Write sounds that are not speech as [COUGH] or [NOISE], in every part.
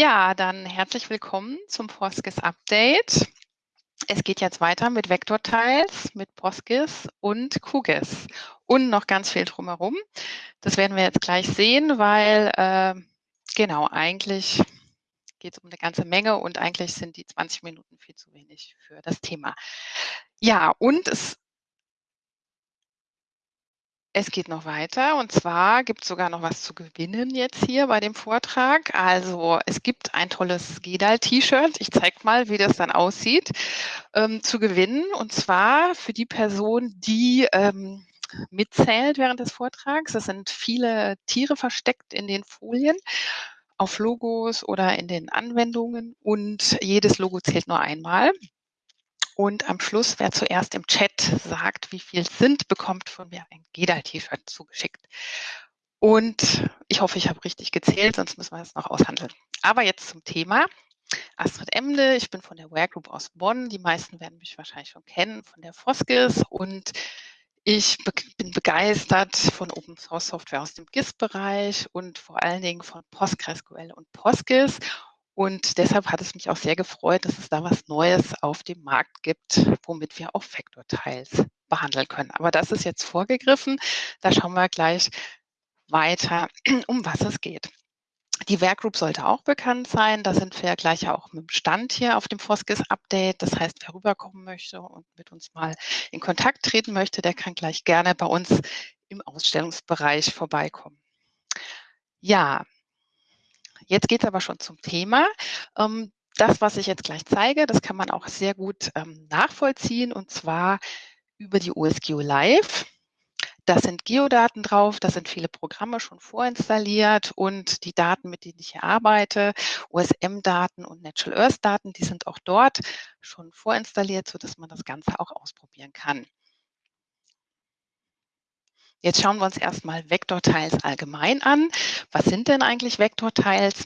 Ja, dann herzlich willkommen zum Postgis Update. Es geht jetzt weiter mit Vektortiles, mit Postgis und QGIS und noch ganz viel drumherum. Das werden wir jetzt gleich sehen, weil äh, genau, eigentlich geht es um eine ganze Menge und eigentlich sind die 20 Minuten viel zu wenig für das Thema. Ja, und es es geht noch weiter und zwar gibt es sogar noch was zu gewinnen jetzt hier bei dem Vortrag. Also es gibt ein tolles Gedal-T-Shirt. Ich zeige mal, wie das dann aussieht, ähm, zu gewinnen. Und zwar für die Person, die ähm, mitzählt während des Vortrags. Es sind viele Tiere versteckt in den Folien auf Logos oder in den Anwendungen und jedes Logo zählt nur einmal. Und am Schluss, wer zuerst im Chat sagt, wie viel sind, bekommt von mir ein Gedal-T-Shirt zugeschickt. Und ich hoffe, ich habe richtig gezählt, sonst müssen wir das noch aushandeln. Aber jetzt zum Thema. Astrid Emde, ich bin von der Ware Group aus Bonn. Die meisten werden mich wahrscheinlich schon kennen von der Foskis und ich bin begeistert von Open Source Software aus dem GIS-Bereich und vor allen Dingen von PostgreSQL und PostGIS und deshalb hat es mich auch sehr gefreut, dass es da was Neues auf dem Markt gibt, womit wir auch Vektortiles behandeln können. Aber das ist jetzt vorgegriffen. Da schauen wir gleich weiter, [CLEARS THROAT] um was es geht. Die Werkgroup sollte auch bekannt sein. Da sind wir gleich auch mit dem Stand hier auf dem Foskis Update. Das heißt, wer rüberkommen möchte und mit uns mal in Kontakt treten möchte, der kann gleich gerne bei uns im Ausstellungsbereich vorbeikommen. Ja, Jetzt geht es aber schon zum Thema. Ähm, das, was ich jetzt gleich zeige, das kann man auch sehr gut ähm, nachvollziehen und zwar über die OSGeo Live. Da sind Geodaten drauf, da sind viele Programme schon vorinstalliert und die Daten, mit denen ich hier arbeite, OSM-Daten und Natural Earth-Daten, die sind auch dort schon vorinstalliert, sodass man das Ganze auch ausprobieren kann. Jetzt schauen wir uns erstmal Vektortiles allgemein an. Was sind denn eigentlich Vektortiles?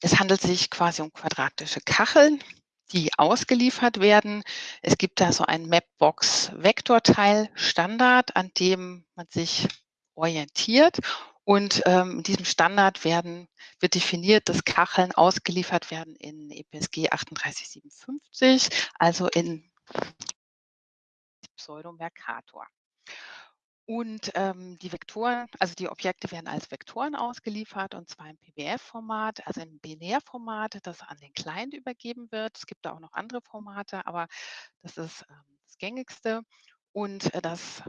Es handelt sich quasi um quadratische Kacheln, die ausgeliefert werden. Es gibt da so einen Mapbox Vektorteil Standard, an dem man sich orientiert. Und ähm, in diesem Standard werden, wird definiert, dass Kacheln ausgeliefert werden in EPSG 3857, also in Pseudo Mercator. Und ähm, die Vektoren, also die Objekte werden als Vektoren ausgeliefert und zwar im PBF-Format, also im Binärformat, das an den Client übergeben wird. Es gibt da auch noch andere Formate, aber das ist ähm, das gängigste. Und äh, das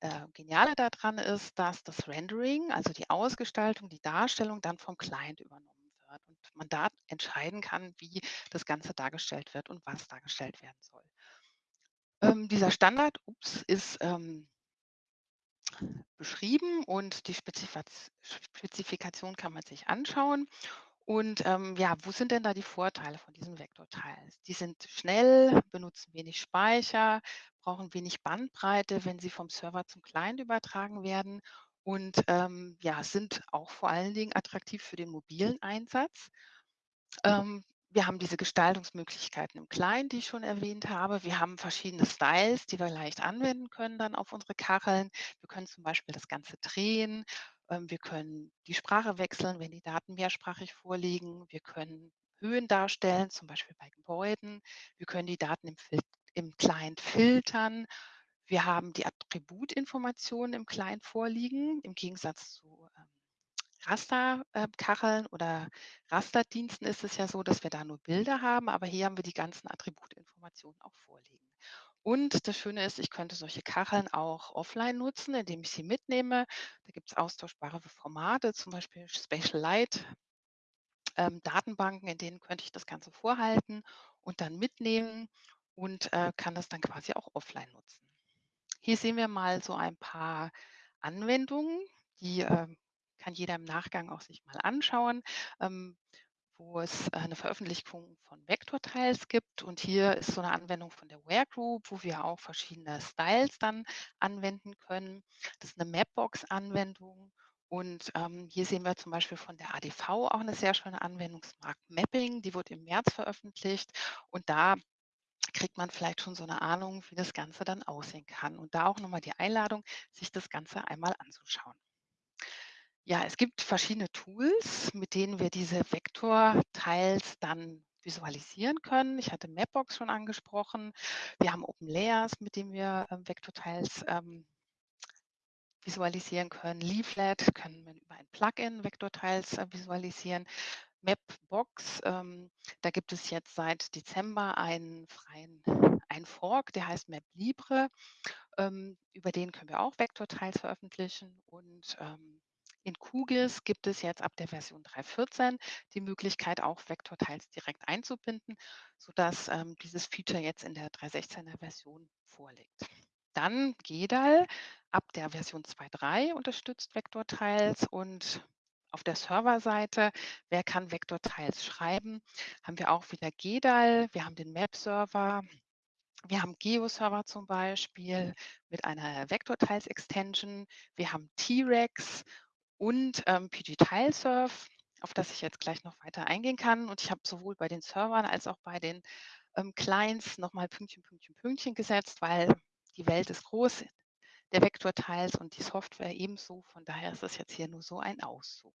äh, Geniale daran ist, dass das Rendering, also die Ausgestaltung, die Darstellung dann vom Client übernommen wird und man da entscheiden kann, wie das Ganze dargestellt wird und was dargestellt werden soll. Ähm, dieser Standard ups, ist ähm, beschrieben und die Spezifikation kann man sich anschauen. Und ähm, ja, wo sind denn da die Vorteile von diesen Vektortiles? Die sind schnell, benutzen wenig Speicher, brauchen wenig Bandbreite, wenn sie vom Server zum Client übertragen werden und ähm, ja, sind auch vor allen Dingen attraktiv für den mobilen Einsatz. Ähm, wir haben diese Gestaltungsmöglichkeiten im Client, die ich schon erwähnt habe. Wir haben verschiedene Styles, die wir leicht anwenden können dann auf unsere Kacheln. Wir können zum Beispiel das Ganze drehen. Ähm, wir können die Sprache wechseln, wenn die Daten mehrsprachig vorliegen. Wir können Höhen darstellen, zum Beispiel bei Gebäuden. Wir können die Daten im, im Client filtern. Wir haben die Attributinformationen im Client vorliegen, im Gegensatz zu Rasterkacheln oder Rasterdiensten ist es ja so, dass wir da nur Bilder haben, aber hier haben wir die ganzen Attributinformationen auch vorliegen. Und das Schöne ist, ich könnte solche Kacheln auch offline nutzen, indem ich sie mitnehme. Da gibt es austauschbare Formate, zum Beispiel Spatial Light, ähm, Datenbanken, in denen könnte ich das Ganze vorhalten und dann mitnehmen und äh, kann das dann quasi auch offline nutzen. Hier sehen wir mal so ein paar Anwendungen, die äh, kann jeder im Nachgang auch sich mal anschauen, ähm, wo es eine Veröffentlichung von Vektortiles gibt. Und hier ist so eine Anwendung von der Ware Group, wo wir auch verschiedene Styles dann anwenden können. Das ist eine Mapbox-Anwendung. Und ähm, hier sehen wir zum Beispiel von der ADV auch eine sehr schöne Anwendung, Smart Mapping, die wurde im März veröffentlicht. Und da kriegt man vielleicht schon so eine Ahnung, wie das Ganze dann aussehen kann. Und da auch nochmal die Einladung, sich das Ganze einmal anzuschauen. Ja, es gibt verschiedene Tools, mit denen wir diese Vektortiles dann visualisieren können. Ich hatte Mapbox schon angesprochen. Wir haben OpenLayers, mit dem wir ähm, Vektortiles ähm, visualisieren können. Leaflet können wir über ein Plugin Vektortiles äh, visualisieren. Mapbox, ähm, da gibt es jetzt seit Dezember einen freien einen Fork, der heißt MapLibre. Ähm, über den können wir auch Vektortiles veröffentlichen und ähm, in QGIS gibt es jetzt ab der Version 3.14 die Möglichkeit, auch Vektortiles direkt einzubinden, sodass ähm, dieses Feature jetzt in der 3.16er Version vorliegt. Dann GEDAL ab der Version 2.3 unterstützt Vektortiles und auf der Serverseite, wer kann Vektortiles schreiben, haben wir auch wieder GEDAL, wir haben den Map-Server, wir haben GeoServer zum Beispiel mit einer Vektortiles-Extension, wir haben T-Rex und ähm, pgTileSurf, auf das ich jetzt gleich noch weiter eingehen kann. Und ich habe sowohl bei den Servern als auch bei den ähm, Clients nochmal Pünktchen, Pünktchen, Pünktchen gesetzt, weil die Welt ist groß der Vektortiles und die Software ebenso. Von daher ist das jetzt hier nur so ein Auszug.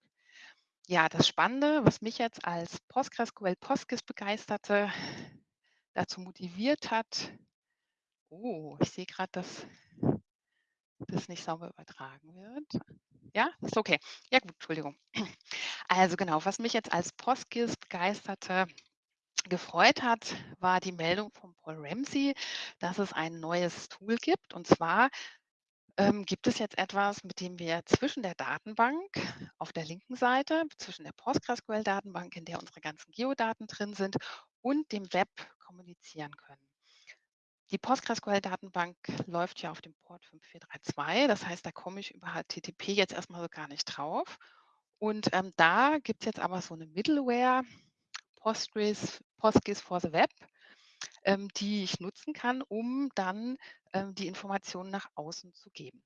Ja, das Spannende, was mich jetzt als PostgreSQL Postgis begeisterte, dazu motiviert hat, oh, ich sehe gerade, dass das nicht sauber übertragen wird. Ja, ist okay. Ja gut, Entschuldigung. [CLEARS THROAT] Also genau, was mich jetzt als Postgis begeisterte, gefreut hat, war die Meldung von Paul Ramsey, dass es ein neues Tool gibt. Und zwar ähm, gibt es jetzt etwas, mit dem wir zwischen der Datenbank auf der linken Seite, zwischen der PostgreSQL-Datenbank, in der unsere ganzen Geodaten drin sind, und dem Web kommunizieren können. Die PostgreSQL-Datenbank läuft ja auf dem Port 5432. Das heißt, da komme ich über HTTP jetzt erstmal so gar nicht drauf. Und ähm, da gibt es jetzt aber so eine Middleware, Postgres, Postgres for the Web, ähm, die ich nutzen kann, um dann ähm, die Informationen nach außen zu geben.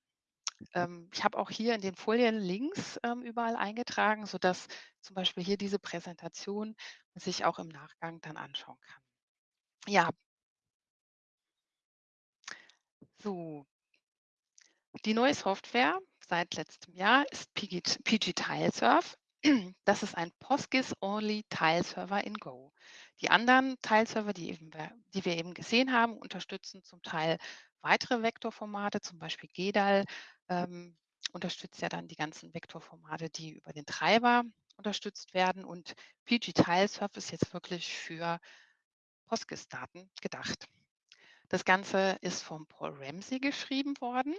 Ähm, ich habe auch hier in den Folien Links ähm, überall eingetragen, sodass zum Beispiel hier diese Präsentation sich auch im Nachgang dann anschauen kann. Ja, so. Die neue Software seit letztem Jahr ist PG, PG Tilesurf. Das ist ein PostGIS-Only-Tile-Server in Go. Die anderen Tile-Server, die, die, wir eben gesehen haben, unterstützen zum Teil weitere Vektorformate, zum Beispiel GEDAL ähm, unterstützt ja dann die ganzen Vektorformate, die über den Treiber unterstützt werden. Und PG Tilesurf ist jetzt wirklich für PostGIS-Daten gedacht. Das Ganze ist von Paul Ramsey geschrieben worden.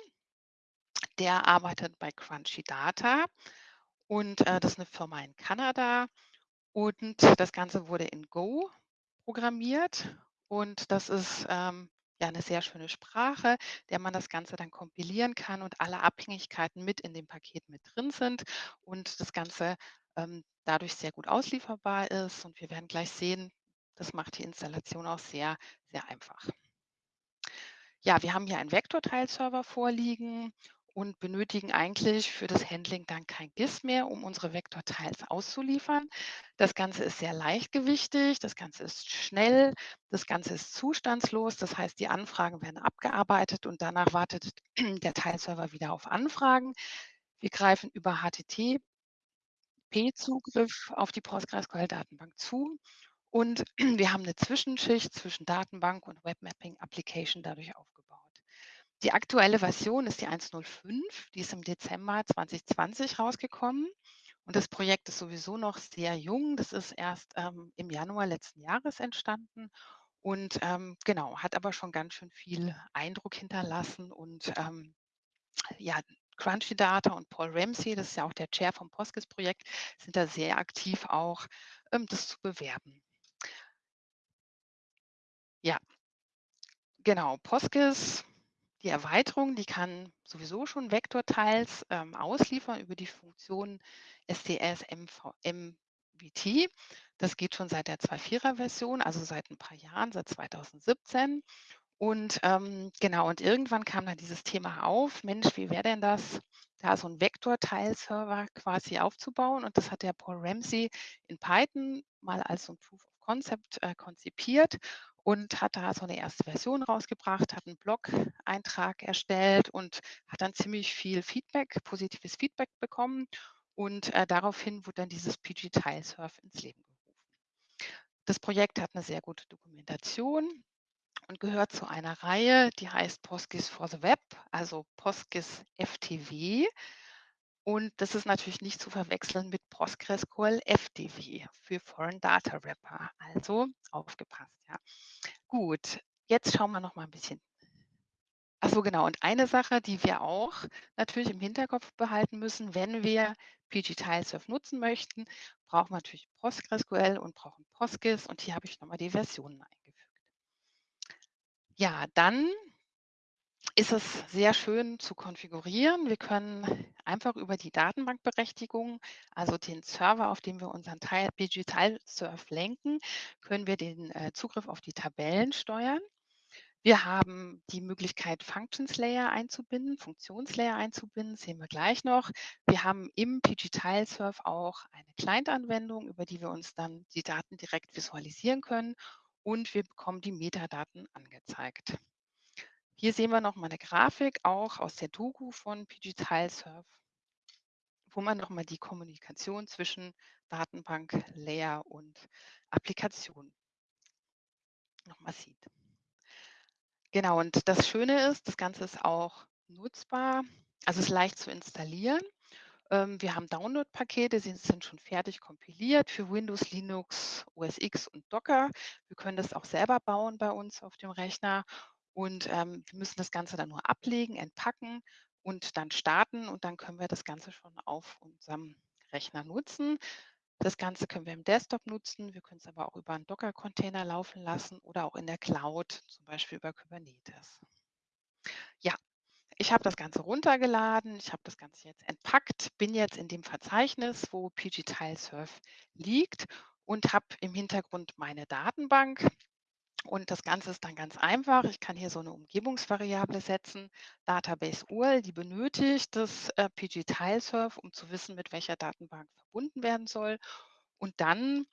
Der arbeitet bei Crunchy Data und äh, das ist eine Firma in Kanada. Und das Ganze wurde in Go programmiert. Und das ist ähm, ja eine sehr schöne Sprache, der man das Ganze dann kompilieren kann und alle Abhängigkeiten mit in dem Paket mit drin sind und das Ganze ähm, dadurch sehr gut auslieferbar ist. Und wir werden gleich sehen, das macht die Installation auch sehr, sehr einfach. Ja, wir haben hier einen Vektorteilserver vorliegen und benötigen eigentlich für das Handling dann kein GIS mehr, um unsere Vektorteils auszuliefern. Das Ganze ist sehr leichtgewichtig, das Ganze ist schnell, das Ganze ist zustandslos. Das heißt, die Anfragen werden abgearbeitet und danach wartet [CLEARS THROAT] der Teilserver wieder auf Anfragen. Wir greifen über HTTP-Zugriff auf die PostgreSQL-Datenbank zu und [CLEARS THROAT] wir haben eine Zwischenschicht zwischen Datenbank und Webmapping Application dadurch aufgebaut. Die aktuelle Version ist die 1.05, die ist im Dezember 2020 rausgekommen. Und das Projekt ist sowieso noch sehr jung. Das ist erst ähm, im Januar letzten Jahres entstanden und ähm, genau, hat aber schon ganz schön viel Eindruck hinterlassen. Und ähm, ja, Crunchy Data und Paul Ramsey, das ist ja auch der Chair vom Postgres-Projekt, sind da sehr aktiv auch, ähm, das zu bewerben. Ja, genau, Postgres die Erweiterung, die kann sowieso schon Vektorteils ähm, ausliefern über die Funktion STS MVT. Das geht schon seit der 2.4er Version, also seit ein paar Jahren, seit 2017. Und ähm, genau, und irgendwann kam dann dieses Thema auf, Mensch, wie wäre denn das, da so ein Vektorteilserver quasi aufzubauen? Und das hat der Paul Ramsey in Python mal als so ein Proof of Concept äh, konzipiert und hat da so eine erste Version rausgebracht, hat einen Blog-Eintrag erstellt und hat dann ziemlich viel Feedback, positives Feedback bekommen. Und äh, daraufhin wurde dann dieses PG-Tilesurf ins Leben gerufen. Das Projekt hat eine sehr gute Dokumentation und gehört zu einer Reihe, die heißt PostGIS for the Web, also PostGIS FTW. Und das ist natürlich nicht zu verwechseln mit PostgreSQL FDW für Foreign Data Wrapper. Also aufgepasst, ja. Gut, jetzt schauen wir noch mal ein bisschen. Ach so, genau. Und eine Sache, die wir auch natürlich im Hinterkopf behalten müssen, wenn wir PG-Tilesurf nutzen möchten, brauchen wir natürlich PostgreSQL und brauchen PostGIS. Und hier habe ich nochmal die Versionen eingefügt. Ja, dann ist es sehr schön zu konfigurieren. Wir können einfach über die Datenbankberechtigung, also den Server, auf dem wir unseren Teil Digital Surf lenken, können wir den äh, Zugriff auf die Tabellen steuern. Wir haben die Möglichkeit, Functions Layer einzubinden, Funktionslayer einzubinden, sehen wir gleich noch. Wir haben im PG-Tilesurf auch eine Client-Anwendung, über die wir uns dann die Daten direkt visualisieren können und wir bekommen die Metadaten angezeigt. Hier sehen wir noch mal eine Grafik, auch aus der Doku von PG-Tilesurf, wo man noch mal die Kommunikation zwischen Datenbank, Layer und Applikation noch mal sieht. Genau, und das Schöne ist, das Ganze ist auch nutzbar, also ist leicht zu installieren. Ähm, wir haben Download-Pakete, sie sind schon fertig kompiliert für Windows, Linux, OS X und Docker. Wir können das auch selber bauen bei uns auf dem Rechner und ähm, wir müssen das Ganze dann nur ablegen, entpacken und dann starten und dann können wir das Ganze schon auf unserem Rechner nutzen. Das Ganze können wir im Desktop nutzen, wir können es aber auch über einen Docker-Container laufen lassen oder auch in der Cloud, zum Beispiel über Kubernetes. Ja, ich habe das Ganze runtergeladen, ich habe das Ganze jetzt entpackt, bin jetzt in dem Verzeichnis, wo PG-Tilesurf liegt und habe im Hintergrund meine Datenbank. Und das Ganze ist dann ganz einfach. Ich kann hier so eine Umgebungsvariable setzen, Database URL, die benötigt das äh, PG-Tilesurf, um zu wissen, mit welcher Datenbank verbunden werden soll. Und dann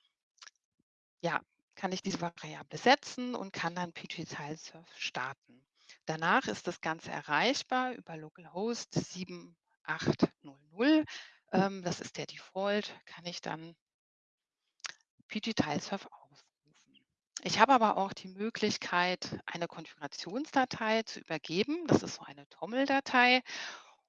ja, kann ich diese Variable setzen und kann dann PG-Tilesurf starten. Danach ist das Ganze erreichbar über localhost 7800. Ähm, das ist der Default, kann ich dann PG-Tilesurf ich habe aber auch die Möglichkeit, eine Konfigurationsdatei zu übergeben. Das ist so eine Toml-Datei.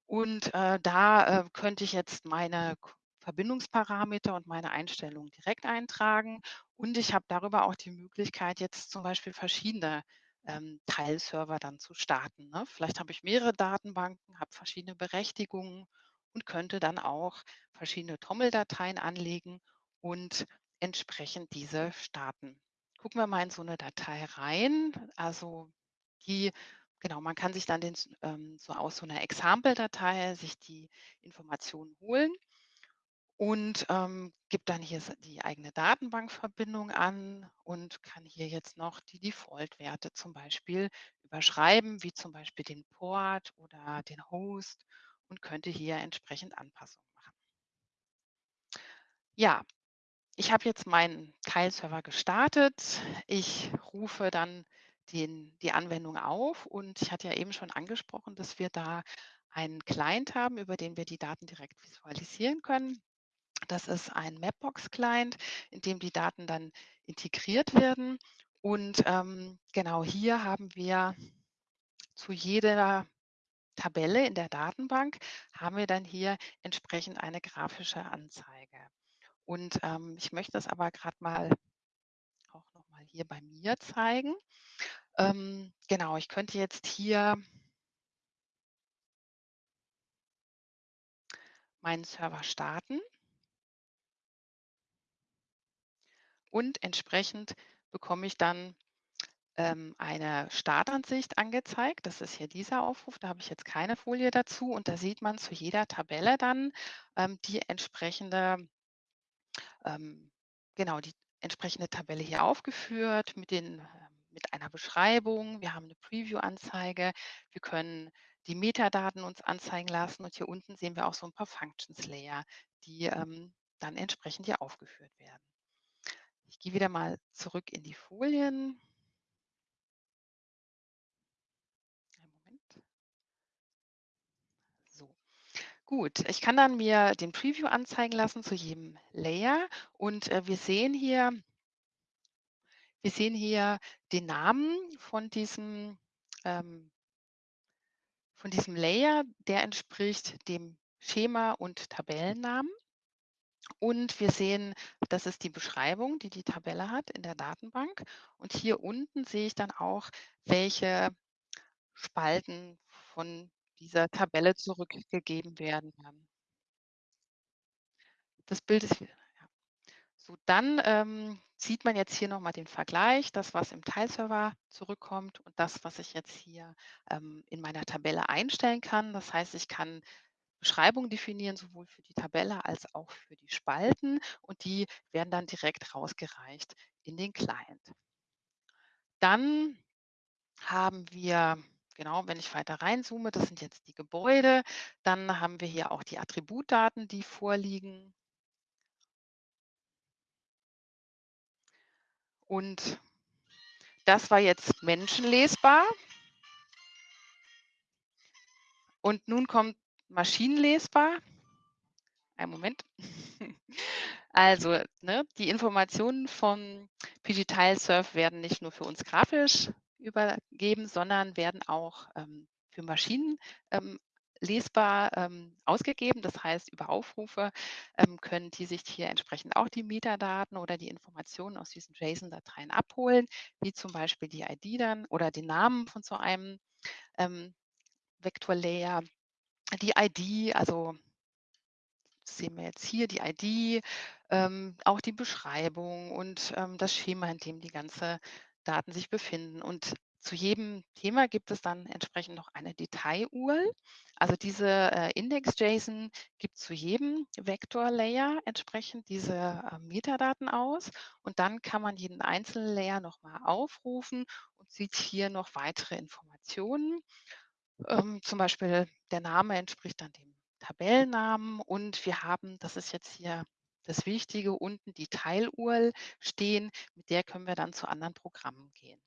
Und äh, da äh, könnte ich jetzt meine Verbindungsparameter und meine Einstellungen direkt eintragen. Und ich habe darüber auch die Möglichkeit, jetzt zum Beispiel verschiedene ähm, Teilserver dann zu starten. Ne? Vielleicht habe ich mehrere Datenbanken, habe verschiedene Berechtigungen und könnte dann auch verschiedene Toml-Dateien anlegen und entsprechend diese starten gucken wir mal in so eine Datei rein. Also die, genau, man kann sich dann den, ähm, so aus so einer Example-Datei sich die Informationen holen und ähm, gibt dann hier die eigene Datenbankverbindung an und kann hier jetzt noch die Default-Werte zum Beispiel überschreiben, wie zum Beispiel den Port oder den Host und könnte hier entsprechend Anpassungen machen. Ja, ich habe jetzt meinen Teilserver gestartet. Ich rufe dann den, die Anwendung auf und ich hatte ja eben schon angesprochen, dass wir da einen Client haben, über den wir die Daten direkt visualisieren können. Das ist ein Mapbox-Client, in dem die Daten dann integriert werden. Und ähm, genau hier haben wir zu jeder Tabelle in der Datenbank, haben wir dann hier entsprechend eine grafische Anzeige. Und ähm, ich möchte das aber gerade mal auch noch mal hier bei mir zeigen. Ähm, genau, ich könnte jetzt hier meinen Server starten. Und entsprechend bekomme ich dann ähm, eine Startansicht angezeigt. Das ist hier dieser Aufruf, da habe ich jetzt keine Folie dazu. Und da sieht man zu jeder Tabelle dann ähm, die entsprechende ähm, genau die entsprechende Tabelle hier aufgeführt mit, den, ähm, mit einer Beschreibung. Wir haben eine Preview-Anzeige. Wir können die Metadaten uns anzeigen lassen und hier unten sehen wir auch so ein paar Functions Layer, die ähm, dann entsprechend hier aufgeführt werden. Ich gehe wieder mal zurück in die Folien. Einen Moment. So, Gut, ich kann dann mir den Preview anzeigen lassen zu jedem Layer und, äh, wir sehen hier wir sehen hier den Namen von diesem ähm von diesem Layer, der entspricht dem Schema und Tabellennamen. Und wir sehen, das ist die Beschreibung, die die Tabelle hat in der Datenbank. Und hier unten sehe ich dann auch, welche Spalten von dieser Tabelle zurückgegeben werden. Das Bild ist wieder ja. So, dann, ähm, sieht man jetzt hier noch mal den Vergleich, das, was im Tileserver zurückkommt und das, was ich jetzt hier, ähm, in meiner Tabelle einstellen kann. Das heißt, ich kann Beschreibung definieren, sowohl für die Tabelle als auch für die Spalten und die werden dann direkt rausgereicht in den Client. Dann haben wir genau, wenn ich weiter reinzoome, das sind jetzt die Gebäude, dann haben wir hier auch die Attributdaten, die vorliegen. Und das war jetzt menschenlesbar. Und nun kommt maschinenlesbar. Einen Moment. [LAUGHS] Also, ne, die Informationen vom PG-Tilesurf werden nicht nur für uns grafisch übergeben, sondern werden auch, ähm, für Maschinen, ähm, lesbar, ähm, ausgegeben. Das heißt, über Aufrufe, ähm, können die sich hier entsprechend auch die Metadaten oder die Informationen aus diesen JSON-Dateien abholen, wie zum Beispiel die ID dann oder den Namen von so einem, ähm, Vektor-Layer, die ID, also sehen wir jetzt hier die ID, ähm, auch die Beschreibung und, ähm, das Schema, in dem die ganze Daten sich befinden. Und zu jedem Thema gibt es dann entsprechend noch eine Detail-URL. Also diese, äh, Index-JSON gibt zu jedem Vektor-Layer entsprechend diese, äh, Metadaten aus und dann kann man jeden einzelnen Layer noch mal aufrufen und sieht hier noch weitere Informationen. Ähm, zum Beispiel der Name entspricht dann dem Tabellennamen und wir haben, das ist jetzt hier das Wichtige, unten die Teil-URL stehen, mit der können wir dann zu anderen Programmen gehen.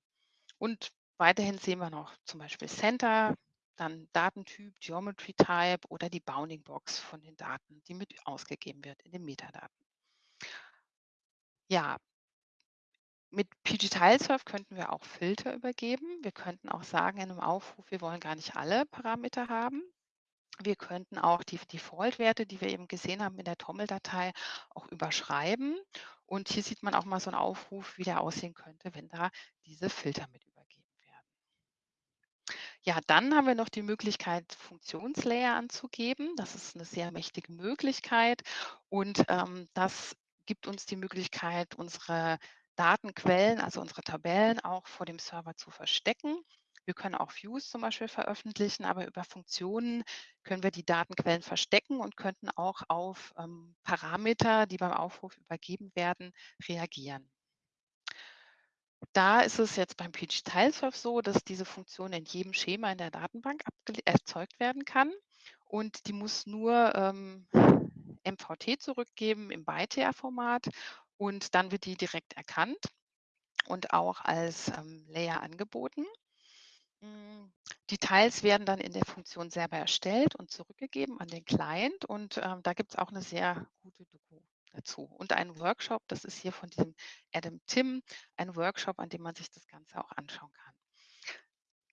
Und weiterhin sehen wir noch zum Beispiel Center, dann Datentyp, Geometry Type oder die Bounding Box von den Daten, die mit ausgegeben wird in den Metadaten. Ja. Mit PG-Tilesurf könnten wir auch Filter übergeben. Wir könnten auch sagen in 'nem Aufruf, wir wollen gar nicht alle Parameter haben. Wir könnten auch die Default-Werte, die wir eben gesehen haben in der Toml-Datei, auch überschreiben. Und hier sieht man auch mal so 'n Aufruf, wie der aussehen könnte, wenn da diese Filter mit übergeben werden. Ja, dann haben wir noch die Möglichkeit, Funktionslayer anzugeben. Das ist 'ne sehr mächtige Möglichkeit und, ähm, das gibt uns die Möglichkeit, unsere Datenquellen, also unsere Tabellen auch vor dem Server zu verstecken. Wir können auch Views zum Beispiel veröffentlichen, aber über Funktionen können wir die Datenquellen verstecken und könnten auch auf, ähm, Parameter, die beim Aufruf übergeben werden, reagieren. Da ist es jetzt beim PG-Tilesurf so, dass diese Funktion in jedem Schema in der Datenbank erzeugt werden kann und die muss nur, ähm, MVT zurückgeben im ByTeX-Format und dann wird die direkt erkannt und auch als, ähm, Layer angeboten. Hm, die Tiles werden dann in der Funktion selber erstellt und zurückgegeben an den Client und, ähm, da gibt's auch 'ne sehr gute Doku dazu und einen Workshop, das ist hier von diesem Adam Timm, ein Workshop, an dem man sich das Ganze auch anschauen kann.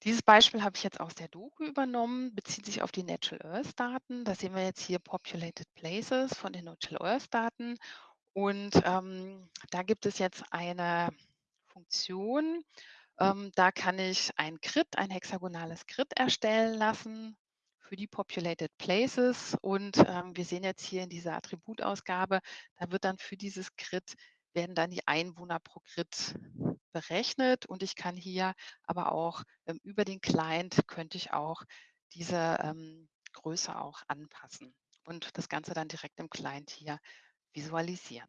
Dieses Beispiel habe ich jetzt aus der Doku übernommen, bezieht sich auf die Natural Earth Daten. Da sehen wir jetzt hier Populated Places von den Natural Earth Daten und, ähm, da gibt es jetzt eine Funktion, ähm, da kann ich ein Grid, ein hexagonales Grid erstellen lassen für die Populated Places. Und, ähm, wir sehen jetzt hier in dieser Attributausgabe, da wird dann für dieses Grid werden dann die Einwohner pro Grid berechnet. Und ich kann hier aber auch, ähm, über den Client könnte ich auch diese, ähm, Größe auch anpassen und das Ganze dann direkt im Client hier visualisieren.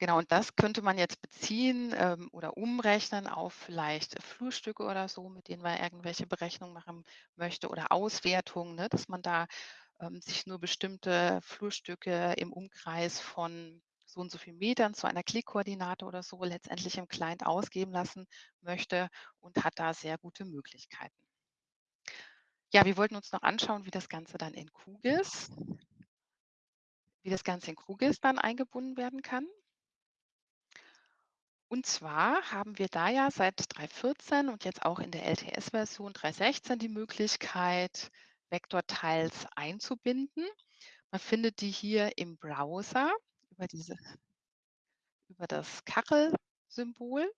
Genau, und das könnte man jetzt beziehen, ähm, oder umrechnen auf vielleicht Flurstücke oder so, mit denen man irgendwelche Berechnungen machen möchte oder Auswertungen, ne, dass man da, ähm, sich nur bestimmte Flurstücke im Umkreis von so und so viel Metern zu einer Klickkoordinate oder so letztendlich im Client ausgeben lassen möchte und hat da sehr gute Möglichkeiten. Ja, wir wollten uns noch anschauen, wie das Ganze dann in QGIS wie das Ganze in QGIS dann eingebunden werden kann. Und zwar haben wir da ja seit 3.14 und jetzt auch in der LTS-Version 3.16 die Möglichkeit, Vektortiles einzubinden. Man findet die hier im Browser über diese über das Kachelsymbol.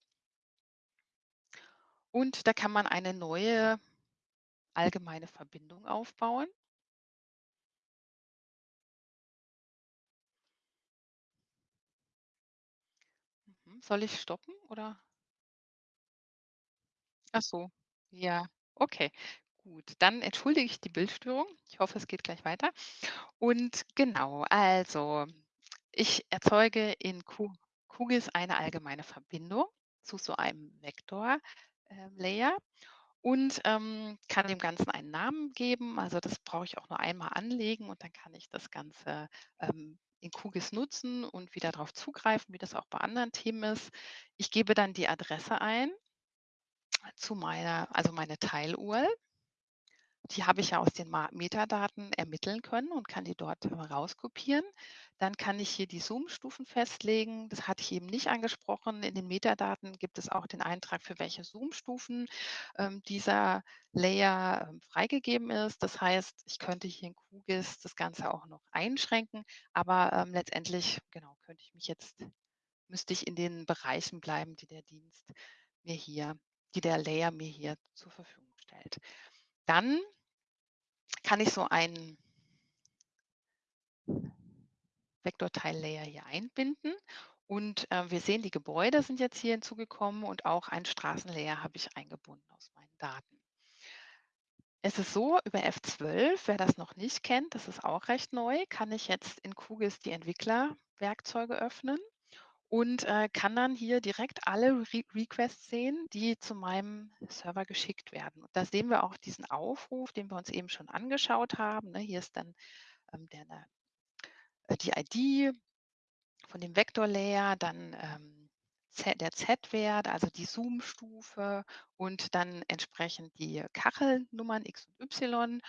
Und da kann man eine neue allgemeine Verbindung aufbauen. Soll ich stoppen oder? Ach so, ja, okay, gut. Dann entschuldige ich die Bildstörung. Ich hoffe, es geht gleich weiter. Und genau, also ich erzeuge in Q QGIS eine allgemeine Verbindung zu so einem Vektor, ähm, und, ähm, kann dem Ganzen einen Namen geben. Also, das brauche ich auch nur einmal anlegen und dann kann ich das Ganze, ähm, in QGIS nutzen und wieder drauf zugreifen, wie das auch bei anderen Themen ist. Ich gebe dann die Adresse ein zu meiner also meine Teil-URL. Die habe ich ja aus den Metadaten ermitteln können und kann die dort rauskopieren. Dann kann ich hier die Zoom-Stufen festlegen. Das hatte ich eben nicht angesprochen. In den Metadaten gibt es auch den Eintrag, für welche Zoom-Stufen, ähm, dieser Layer, ähm, freigegeben ist. Das heißt, ich könnte hier in QGIS das Ganze auch noch einschränken, aber, ähm, letztendlich, genau, könnte ich mich jetzt müsste ich in den Bereichen bleiben, die der Dienst mir hier die der Layer mir hier zur Verfügung stellt. Dann kann ich so einen Vektortile-Layer hier einbinden und, äh, wir sehen, die Gebäude sind jetzt hier hinzugekommen und auch ein Straßenlayer habe ich eingebunden aus meinen Daten. Es ist so, über F12, wer das noch nicht kennt, das ist auch recht neu, kann ich jetzt in QGIS die Entwicklerwerkzeuge öffnen und, äh, kann dann hier direkt alle Re Requests sehen, die zu meinem Server geschickt werden. Und da sehen wir auch diesen Aufruf, den wir uns eben schon angeschaut haben, ne? Hier ist dann, ähm, der äh, die ID von dem Vektor-Layer, dann, ähm, Z der Z-Wert, also die Zoom-Stufe und dann entsprechend die Kachelnummern X und Y.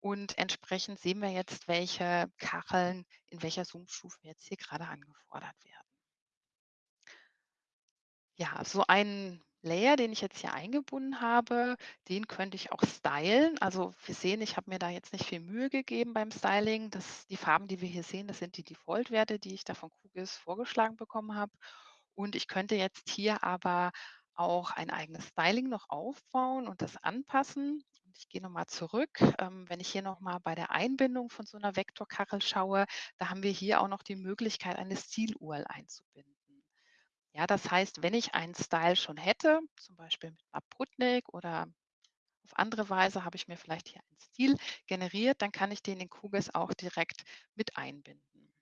Und entsprechend sehen wir jetzt, welche Kacheln in welcher Zoom-Stufe jetzt hier gerade angefordert werden. Ja, so einen Layer, den ich jetzt hier eingebunden habe, den könnte ich auch stylen. Also wir sehen, ich habe mir da jetzt nicht viel Mühe gegeben beim Styling. Das, die Farben, die wir hier sehen, das sind die Default-Werte, die ich da von QGIS vorgeschlagen bekommen habe. Und ich könnte jetzt hier aber auch ein eigenes Styling noch aufbauen und das anpassen. Ich gehe nochmal zurück. Ähm, wenn ich hier nochmal bei der Einbindung von so einer Vektorkachel schaue, da haben wir hier auch noch die Möglichkeit, eine Stil-URL einzubinden. Ja, das heißt, wenn ich einen Style schon hätte, zum Beispiel mit Aputnik oder auf andere Weise habe ich mir vielleicht hier einen Stil generiert, dann kann ich den in QGIS auch direkt mit einbinden.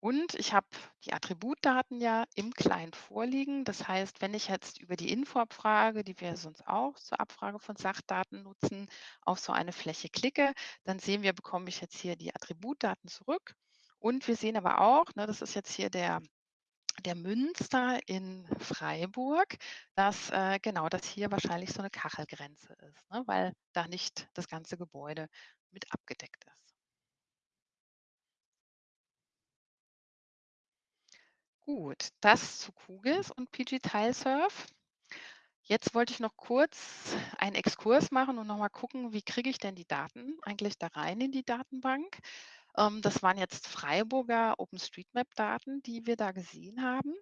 Und ich habe die Attributdaten ja im Client vorliegen. Das heißt, wenn ich jetzt über die Info-Abfrage, die wir sonst auch zur Abfrage von Sachdaten nutzen, auf so eine Fläche klicke, dann sehen wir, bekomme ich jetzt hier die Attributdaten zurück. Und wir sehen aber auch, ne, das ist jetzt hier der der Münster in Freiburg, dass, äh, genau, dass hier wahrscheinlich so eine Kachelgrenze ist, ne, weil da nicht das ganze Gebäude mit abgedeckt ist. Gut, das zu QGIS und PG-Tilesurf. Jetzt wollte ich noch kurz einen Exkurs machen und noch mal gucken, wie kriege ich denn die Daten eigentlich da rein in die Datenbank? Ähm, das waren jetzt Freiburger OpenStreetMap-Daten, die wir da gesehen haben.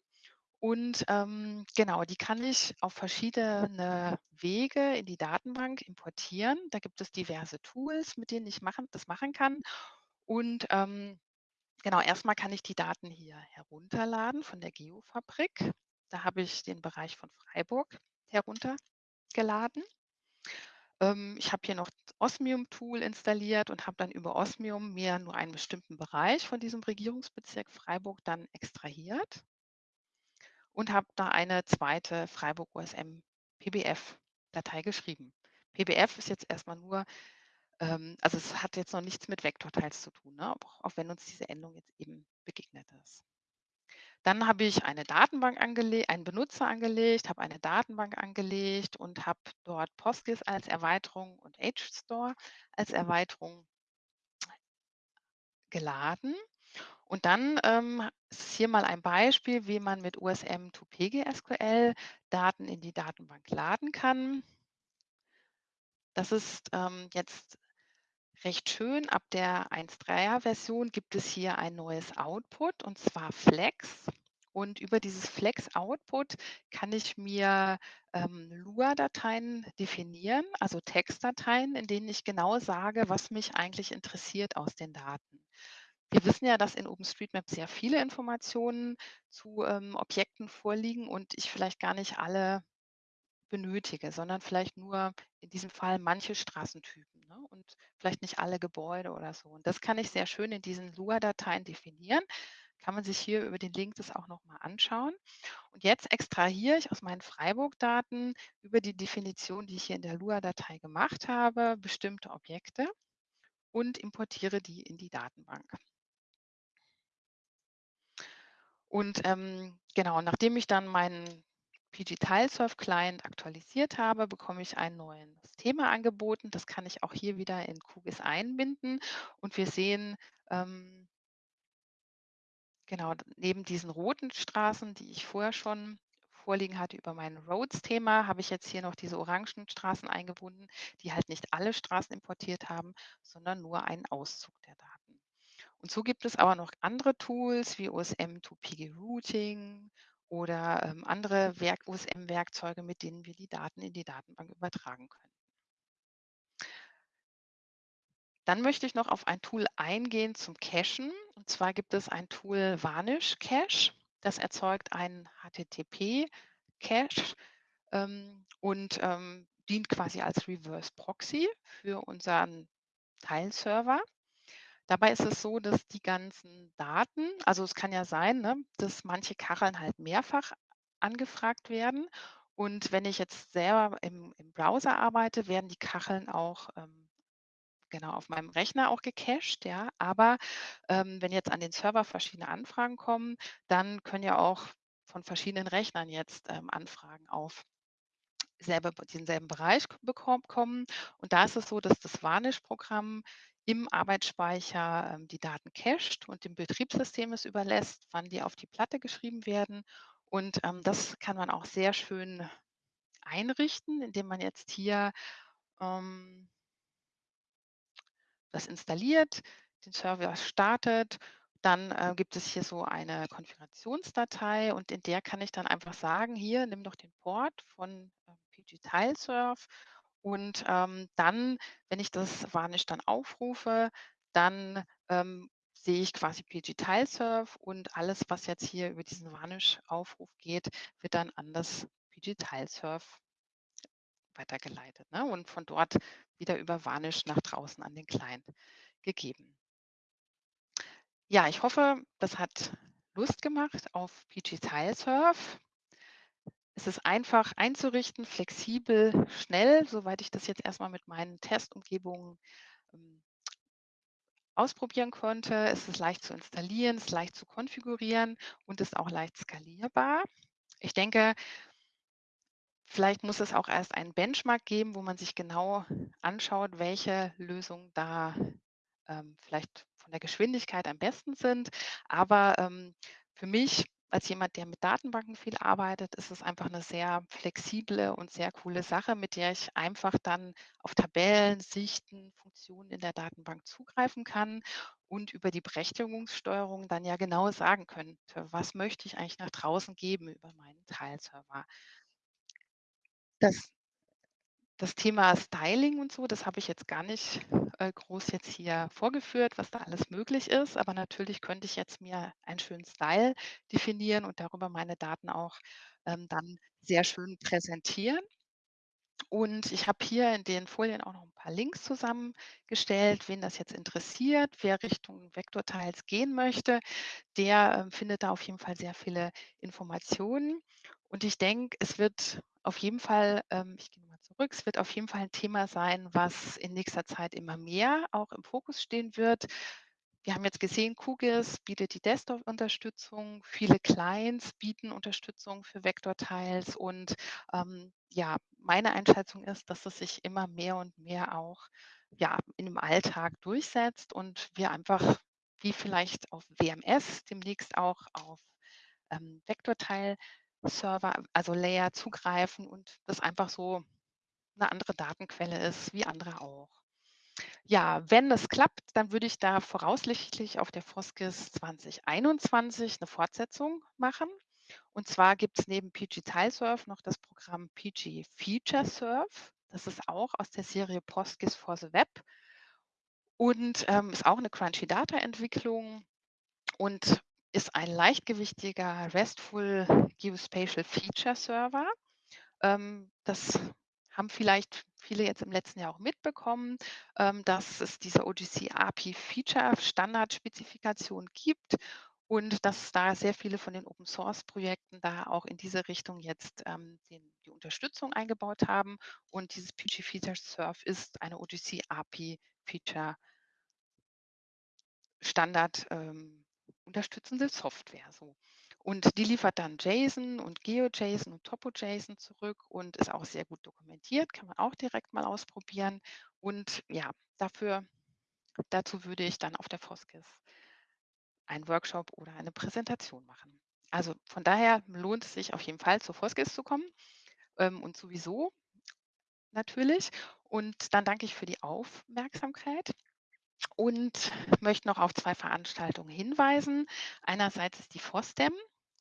Und, ähm, genau, die kann ich auf verschiedene Wege in die Datenbank importieren. Da gibt es diverse Tools, mit denen ich machen das machen kann. Und, ähm, genau, erstmal kann ich die Daten hier herunterladen von der Geofabrik. Da habe ich den Bereich von Freiburg heruntergeladen. Ähm, ich habe hier noch Osmium-Tool installiert und habe dann über Osmium mir nur einen bestimmten Bereich von diesem Regierungsbezirk Freiburg dann extrahiert und habe da eine zweite Freiburg OSM PBF-Datei geschrieben. PBF ist jetzt erstmal nur ähm, also es hat jetzt noch nichts mit Vektortiles zu tun, ne, auch auch wenn uns diese Endung jetzt eben begegnet ist. Dann habe ich eine Datenbank angele einen Benutzer angelegt, habe eine Datenbank angelegt und habe dort Postgis als Erweiterung und HStore als Erweiterung geladen. Und dann, ähm, ist hier mal ein Beispiel, wie man mit USM to PGSQL Daten in die Datenbank laden kann. Das ist, ähm, jetzt recht schön. Ab der 1.3er Version gibt es hier ein neues Output und zwar Flex. Und über dieses Flex Output kann ich mir, ähm, Lua-Dateien definieren, also Textdateien, in denen ich genau sage, was mich eigentlich interessiert aus den Daten. Wir wissen ja, dass in OpenStreetMap sehr viele Informationen zu, ähm, Objekten vorliegen und ich vielleicht gar nicht alle benötige, sondern vielleicht nur in diesem Fall manche Straßentypen, ne, und vielleicht nicht alle Gebäude oder so. Und das kann ich sehr schön in diesen Lua-Dateien definieren. Kann man sich hier über den Link das auch noch mal anschauen. Und jetzt extrahiere ich aus meinen Freiburg-Daten über die Definition, die ich hier in der Lua-Datei gemacht habe, bestimmte Objekte und importiere die in die Datenbank. Und, ähm, genau, nachdem ich dann meinen pg-Tilesurf-Client aktualisiert habe, bekomme ich ein neues Thema angeboten. Das kann ich auch hier wieder in QGIS einbinden und wir sehen, ähm genau, neben diesen roten Straßen, die ich vorher schon vorliegen hatte über mein Roads-Thema, habe ich jetzt hier noch diese orangen Straßen eingebunden, die halt nicht alle Straßen importiert haben, sondern nur einen Auszug der Daten. Und so gibt es aber noch andere Tools wie OSM to PG Routing oder, ähm, andere Werk OSM-Werkzeuge, mit denen wir die Daten in die Datenbank übertragen können. Dann möchte ich noch auf ein Tool eingehen zum Cachen. Und zwar gibt es ein Tool Vanish Cache. Das erzeugt einen HTTP-Cache, ähm, und, ähm, dient quasi als Reverse Proxy für unseren Tile-Server. Dabei ist es so, dass die ganzen Daten also, es kann ja sein, ne, dass manche Kacheln halt mehrfach angefragt werden. Und wenn ich jetzt selber im im Browser arbeite, werden die Kacheln auch, ähm, genau, auf meinem Rechner auch gecached, ja. Aber, ähm, wenn jetzt an den Server verschiedene Anfragen kommen, dann können ja auch von verschiedenen Rechnern jetzt, ähm, Anfragen auf selbe denselben Bereich bekomm kommen. Und da ist es so, dass das Vanish-Programm im Arbeitsspeicher, ähm, die Daten cached und dem Betriebssystem es überlässt, wann die auf die Platte geschrieben werden. Und, ähm, das kann man auch sehr schön einrichten, indem man jetzt hier, ähm das installiert, den Server startet. Dann, äh, gibt es hier so eine Konfigurationsdatei und in der kann ich dann einfach sagen: „Hier, nimm doch den Port von, ähm, pg-Tilesurf.“ Und, ähm, dann, wenn ich das Vanish dann aufrufe, dann, ähm, sehe ich quasi pg-Tilesurf und alles, was jetzt hier über diesen Vanish-Aufruf geht, wird dann an das pg-Tilesurf weitergeleitet, ne, und von dort wieder über Vanish nach draußen an den Client gegeben. Ja, ich hoffe, das hat Lust gemacht auf pg-Tilesurf. Es ist einfach einzurichten, flexibel, schnell, soweit ich das jetzt erst mal mit meinen Testumgebungen, ähm ausprobieren konnte. Es ist leicht zu installieren, ist leicht zu konfigurieren und ist auch leicht skalierbar. Ich denke vielleicht muss es auch erst einen Benchmark geben, wo man sich genau anschaut, welche Lösungen da, ähm, vielleicht von der Geschwindigkeit am besten sind. Aber, ähm, für mich als jemand, der mit Datenbanken viel arbeitet, ist es einfach 'ne sehr flexible und sehr coole Sache, mit der ich einfach dann auf Tabellen, Sichten, Funktionen in der Datenbank zugreifen kann und über die Berechtigungssteuerung dann ja genau sagen könnte: „Was möchte ich eigentlich nach draußen geben über meinen Tile-Server?“ Das das Thema Styling und so, das habe ich jetzt gar nicht, äh, groß jetzt hier vorgeführt, was da alles möglich ist. Aber natürlich könnte ich jetzt mir einen schönen Style definieren und darüber meine Daten auch, ähm, dann sehr schön präsentieren. Und ich habe hier in den Folien auch noch 'n paar Links zusammengestellt. Wen das jetzt interessiert, wer Richtung Vektortiles gehen möchte, der, ähm, findet da auf jeden Fall sehr viele Informationen. Und ich denke, es wird auf jeden Fall ähm, ich gehe mal zurück, es wird auf jeden Fall 'n Thema sein, was in nächster Zeit immer mehr auch im Fokus stehen wird. wir haben jetzt gesehen, QGIS bietet die Desktop-Unterstützung, viele Clients bieten Unterstützung für Vektortiles und ähm, ja, meine Einschätzung ist, dass es sich immer mehr und mehr auch ja, in dem Alltag durchsetzt und wir einfach wie vielleicht auf WMS demnächst auch auf ähm, Vektortile-Server, also Layer zugreifen und das einfach so eine andere Datenquelle ist wie andere auch. Ja, wenn es klappt, dann würde ich da voraussichtlich auf der Foskis 2021 eine Fortsetzung machen. Und zwar gibt es neben PG Tilesurf noch das Programm PG Feature. Das ist auch aus der Serie Foskis for the Web und, ähm, ist auch eine Crunchy Data Entwicklung und ist ein leichtgewichtiger RESTful Geospatial Feature Server. Ähm, das haben vielleicht viele jetzt im letzten Jahr auch mitbekommen, ähm, dass es diese OGC API Feature Standardspezifikation gibt und dass da sehr viele von den Open Source Projekten da auch in diese Richtung jetzt ähm, den, die Unterstützung eingebaut haben. Und dieses PG Feature Surf ist eine OGC API Feature Standard ähm, unterstützende Software. So. Und die liefert dann JSON und GeoJSON und TopoJSON zurück und ist auch sehr gut dokumentiert, kann man auch direkt mal ausprobieren. Und ja, dafür, dazu würde ich dann auf der Foskis einen Workshop oder eine Präsentation machen. Also von daher lohnt es sich auf jeden Fall zur Foskis zu kommen ähm, und sowieso natürlich. Und dann danke ich für die Aufmerksamkeit und möchte noch auf zwei Veranstaltungen hinweisen. Einerseits ist die FOSDEM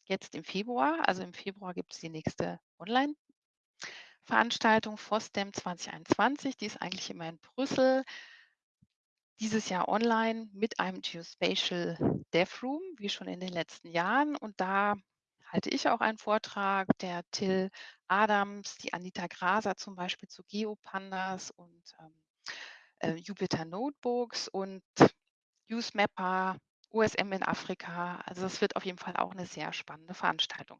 jetzt im Februar. Also im Februar gibt es die nächste Online-Veranstaltung FOSDEM 2021. Die ist eigentlich immer in Brüssel. Dieses Jahr online mit einem Geospatial Dev Room, wie schon in den letzten Jahren. Und da halte ich auch einen Vortrag, der Till Adams, die Anita Graser zum Beispiel zu Geopandas und ähm, äh, Jupyter Notebooks und UseMapper, USM in Afrika. Also es wird auf jeden Fall auch eine sehr spannende Veranstaltung.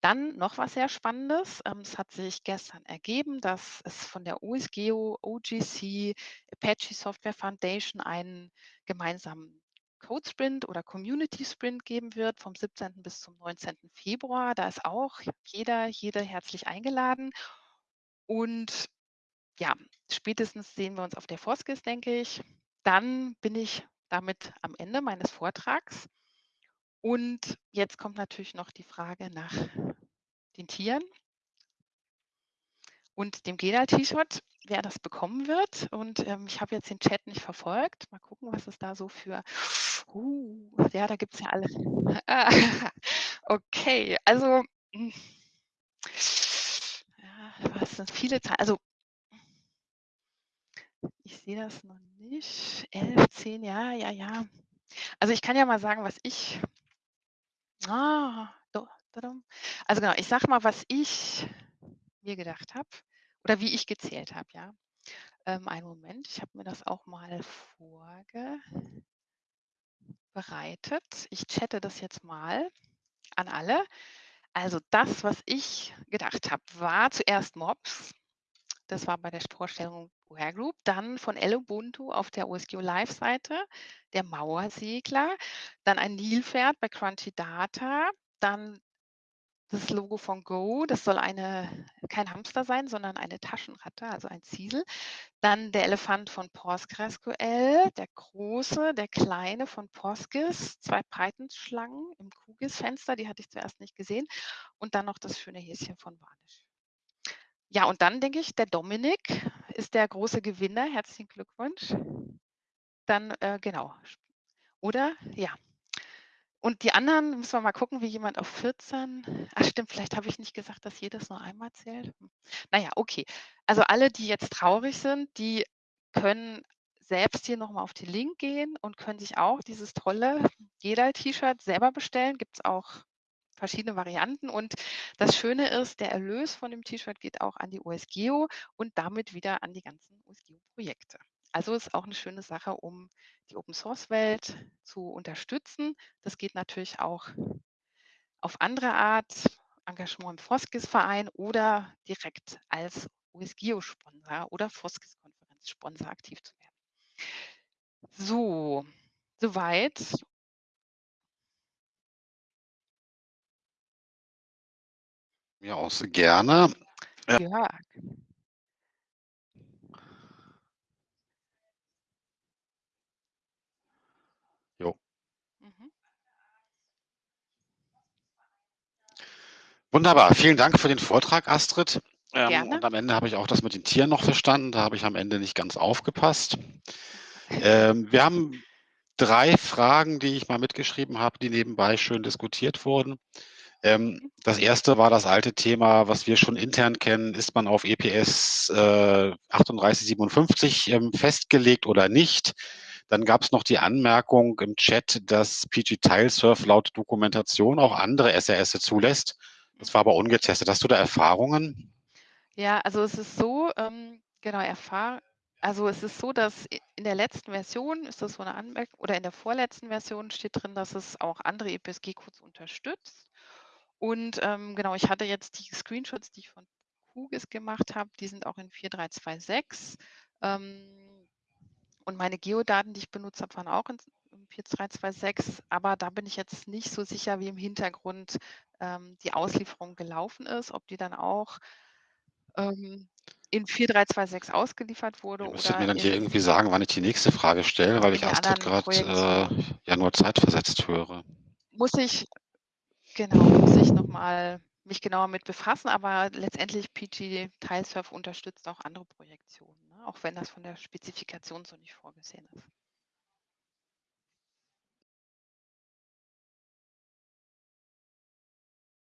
Dann noch was sehr Spannendes. Ähm, es hat sich gestern ergeben, dass es von der USGeo, OGC, Apache Software Foundation einen gemeinsamen Code Sprint oder Community Sprint geben wird vom 17. bis zum 19. Februar. Da ist auch jeder, jede herzlich eingeladen. Und ja, spätestens sehen wir uns auf der Foskis, denke ich. Dann bin ich damit am Ende meines Vortrags. Und jetzt kommt natürlich noch die Frage nach den Tieren und dem Gedal-T-Shirt, wer das bekommen wird. Und ähm, ich habe jetzt den Chat nicht verfolgt. Mal gucken, was es da so für. Uh, ja, da gibt es ja alle. [LAUGHS] okay, also. Hm. Ja, was sind viele Zahlen? Also ich sehe das noch nicht. 11, 10, ja, ja, ja. Also ich kann ja mal sagen, was ich. Ah. Also genau, ich sage mal, was ich mir gedacht habe oder wie ich gezählt habe, ja. Ähm, einen Moment, ich habe mir das auch mal vorbereitet. Ich chatte das jetzt mal an alle. Also das, was ich gedacht habe, war zuerst Mobs. Das war bei der Vorstellung Boer Group. Dann von Ubuntu auf der OSGeo Live-Seite, der Mauersegler. Dann ein Nilpferd bei Crunchy Data. Dann das Logo von Go, das soll eine, kein Hamster sein, sondern eine Taschenratte, also ein Ziesel. Dann der Elefant von PostgreSQL, der große, der kleine von Postgis, zwei Python-Schlangen im QGIS-Fenster, die hatte ich zuerst nicht gesehen. Und dann noch das schöne Häschen von Vanish. Ja, und dann denke ich, der Dominik ist der große Gewinner. Herzlichen Glückwunsch. Dann, äh, genau. Oder? Ja. Und die anderen müssen wir mal gucken, wie jemand auf 14. Ach stimmt, vielleicht habe ich nicht gesagt, dass jedes nur einmal zählt. Hm. Naja, okay. Also alle, die jetzt traurig sind, die können selbst hier nochmal auf den Link gehen und können sich auch dieses tolle Gedal-T-Shirt selber bestellen. Gibt es auch verschiedene Varianten. Und das Schöne ist, der Erlös von dem T-Shirt geht auch an die OSGeo und damit wieder an die ganzen OSGeo-Projekte. Also ist auch eine schöne Sache, um die Open-Source-Welt zu unterstützen. Das geht natürlich auch auf andere Art, Engagement im Foskis-Verein oder direkt als OSGeo-Sponsor oder Foskis-Konferenz-Sponsor aktiv zu werden. So, Soweit. Ja, auch sehr gerne. Äh Ja. Jo. Mhm. Wunderbar. Vielen Dank für den Vortrag, Astrid. Ähm, und am Ende habe ich auch das mit den Tieren noch verstanden. Da habe ich am Ende nicht ganz aufgepasst. Ähm, wir haben 3 Fragen, die ich mal mitgeschrieben habe, die nebenbei schön diskutiert wurden. Ähm, das 1. war das alte Thema, was wir schon intern kennen. Ist man auf EPS, äh, 3857, ähm, festgelegt oder nicht? Dann gab's noch die Anmerkung im Chat, dass PG-Tilesurf laut Dokumentation auch andere SRSe zulässt. Das war aber ungetestet. Hast du da Erfahrungen? Ja, also es ist so, ähm, genau, erfahr also es ist so, dass in der letzten Version ist das so 'ne Anmerk oder in der vorletzten Version steht drin, dass es auch andere ePSG-Codes unterstützt. Und, ähm, genau, ich hatte jetzt die Screenshots, die ich von QGIS gemacht habe, die sind auch in 4326. Ähm, und meine Geodaten, die ich benutzt habe, waren auch in s in 4326, aber da bin ich jetzt nicht so sicher, wie im Hintergrund, ähm, die Auslieferung gelaufen ist, ob die dann auch, ähm, in 4326 ausgeliefert wurde Ihr müsstet mir dann hier irgendwie sagen, wann ich die nächste Frage stelle, weil ich Astrid grad, äh, ja nur zeitversetzt höre. Muss ich genau, muss ich noch mal mich genauer mit befassen, aber letztendlich PG-Tilesurf unterstützt auch andere Projektionen, ne, auch wenn das von der Spezifikation so nicht vorgesehen ist.